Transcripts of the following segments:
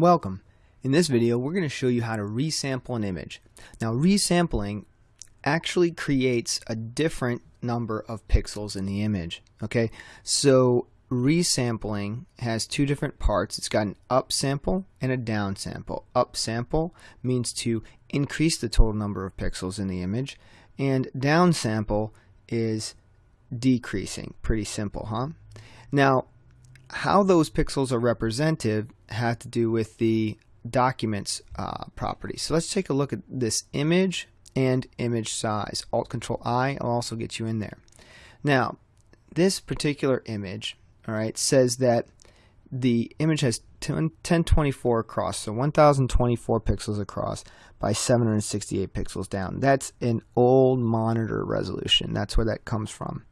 Welcome. In this video we're going to show you how to resample an image. Now resampling actually creates a different number of pixels in the image. Okay, so resampling has two different parts. It's got an up sample and a down sample. Up sample means to increase the total number of pixels in the image and down sample is decreasing. Pretty simple, huh? Now how those pixels are represented have to do with the documents uh, property. So let's take a look at this image and image size. Alt Control I will also get you in there. Now, this particular image, all right, says that the image has 1024 across, so 1024 pixels across by 768 pixels down. That's an old monitor resolution. That's where that comes from.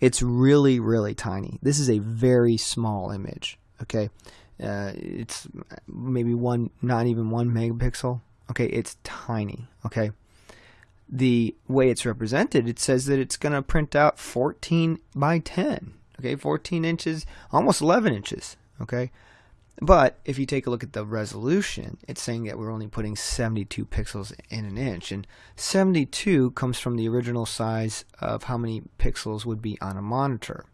It's really, really tiny. This is a very small image. Okay, uh, it's maybe one, not even one megapixel. Okay, it's tiny. Okay, the way it's represented, it says that it's going to print out 14 by 10. Okay, 14 inches, almost 11 inches. Okay, but if you take a look at the resolution, it's saying that we're only putting 72 pixels in an inch. And 72 comes from the original size of how many pixels would be on a monitor.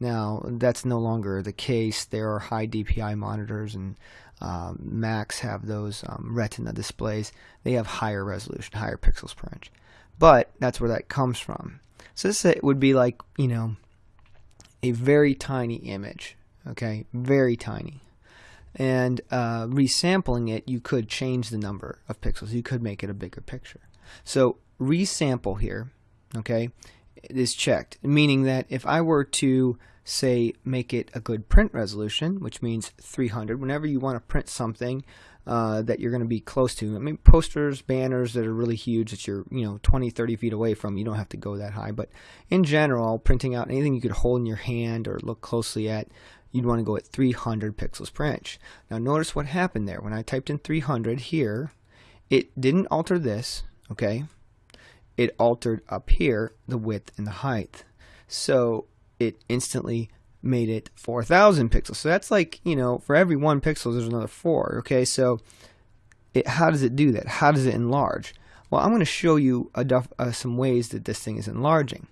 Now, that's no longer the case. There are high DPI monitors and um, Macs have those um, Retina displays. They have higher resolution, higher pixels per inch. But that's where that comes from. So this would be like, you know, a very tiny image. Okay, very tiny and uh, resampling it, you could change the number of pixels. You could make it a bigger picture. So resample here, okay, is checked, meaning that if I were to say make it a good print resolution, which means 300, whenever you want to print something uh, that you're going to be close to, I mean posters, banners that are really huge that you're you know 20, 30 feet away from, you don't have to go that high, but in general, printing out anything you could hold in your hand or look closely at, you'd want to go at 300 pixels per inch. Now notice what happened there. When I typed in 300 here, it didn't alter this, okay? It altered up here the width and the height. So it instantly made it 4,000 pixels. So that's like, you know, for every one pixel, there's another four, okay? So it, how does it do that? How does it enlarge? Well, I'm going to show you a, uh, some ways that this thing is enlarging.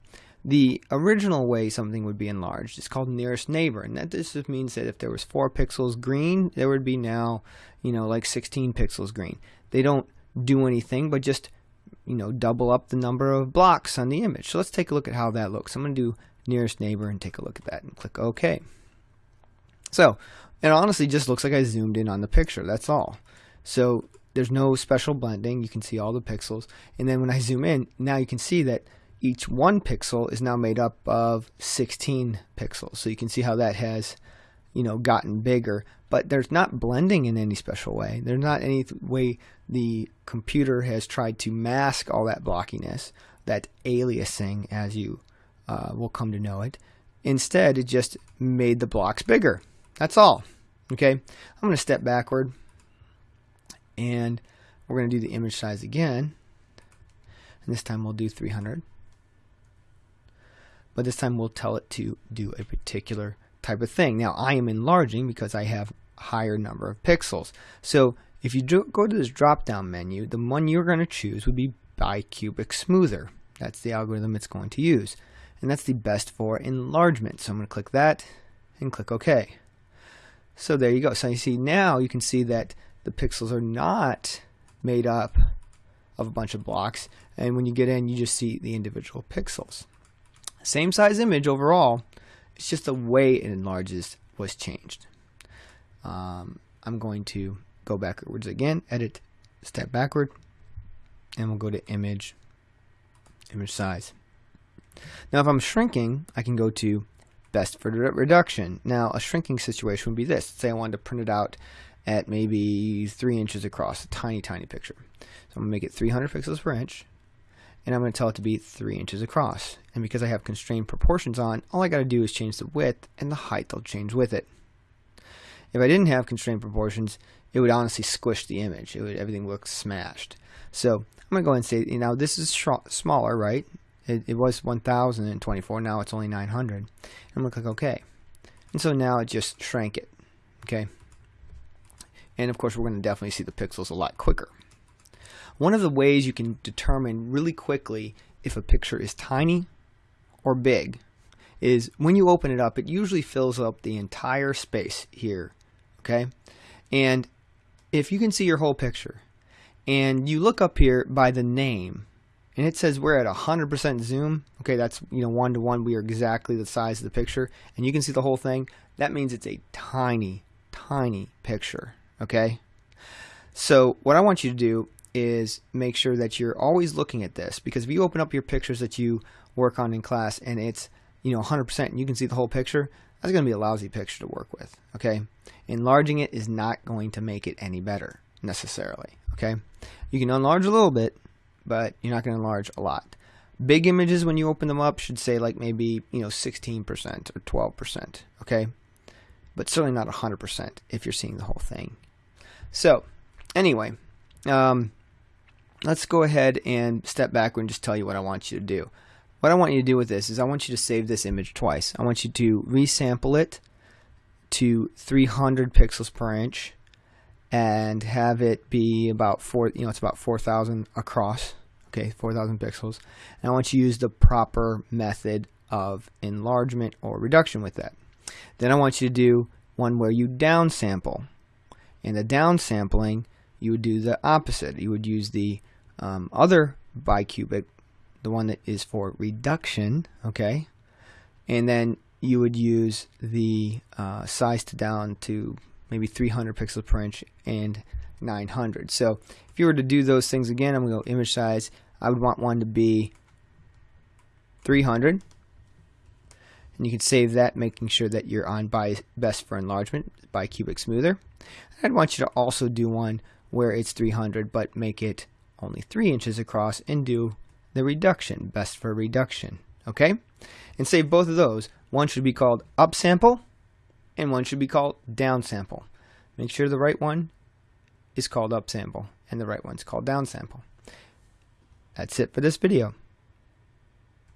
The original way something would be enlarged is called nearest neighbor, and that this just means that if there was 4 pixels green, there would be now, you know, like 16 pixels green. They don't do anything but just, you know, double up the number of blocks on the image. So let's take a look at how that looks. I'm going to do nearest neighbor and take a look at that and click OK. So it honestly just looks like I zoomed in on the picture. That's all. So there's no special blending. You can see all the pixels. And then when I zoom in, now you can see that each one pixel is now made up of 16 pixels. So you can see how that has, you know, gotten bigger. But there's not blending in any special way. There's not any way the computer has tried to mask all that blockiness, that aliasing, as you uh, will come to know it. Instead, it just made the blocks bigger. That's all. Okay, I'm going to step backward and we're going to do the image size again. And this time we'll do 300 but this time we'll tell it to do a particular type of thing. Now I am enlarging because I have a higher number of pixels. So if you go to this drop down menu, the one you're going to choose would be bicubic smoother. That's the algorithm it's going to use. And that's the best for enlargement. So I'm going to click that and click OK. So there you go. So you see now you can see that the pixels are not made up of a bunch of blocks. And when you get in, you just see the individual pixels. Same size image overall. It's just the way it enlarges was changed. Um, I'm going to go backwards again, edit, step backward, and we'll go to image, image size. Now if I'm shrinking, I can go to best for reduction. Now a shrinking situation would be this. Say I wanted to print it out at maybe 3 inches across, a tiny, tiny picture. So I'm going to make it 300 pixels per inch and I'm going to tell it to be 3 inches across. And because I have constrained proportions on, all I got to do is change the width and the height will change with it. If I didn't have constrained proportions, it would honestly squish the image. It would everything look smashed. So I'm going to go ahead and say, you know, this is smaller, right? It, it was 1024, now it's only 900. I'm going to click OK. And so now it just shrank it, okay? And of course, we're going to definitely see the pixels a lot quicker. One of the ways you can determine really quickly if a picture is tiny or big is when you open it up, it usually fills up the entire space here. Okay. And if you can see your whole picture and you look up here by the name and it says we're at 100% zoom okay that's you know one to one we are exactly the size of the picture and you can see the whole thing that means it's a tiny tiny picture okay so what I want you to do is make sure that you're always looking at this because if you open up your pictures that you work on in class and it's you know 100% and you can see the whole picture that's going to be a lousy picture to work with okay enlarging it is not going to make it any better necessarily okay you can enlarge a little bit but you're not going to enlarge a lot. Big images, when you open them up, should say like maybe, you know, 16% or 12%, okay? But certainly not 100% if you're seeing the whole thing. So, anyway, um, let's go ahead and step back and just tell you what I want you to do. What I want you to do with this is I want you to save this image twice. I want you to resample it to 300 pixels per inch and have it be about four you know it's about 4000 across okay 4000 pixels and I want you to use the proper method of enlargement or reduction with that then I want you to do one where you downsample and the downsampling you would do the opposite you would use the um, other bicubic the one that is for reduction okay and then you would use the uh, size to down to maybe 300 pixels per inch and 900. So if you were to do those things again, I'm going to go image size. I would want one to be 300. And you can save that, making sure that you're on by best for enlargement, bicubic smoother. I'd want you to also do one where it's 300, but make it only 3 inches across and do the reduction, best for reduction. Okay? And save both of those. One should be called upsample and one should be called downsample. Make sure the right one is called upsample and the right one's called downsample. That's it for this video.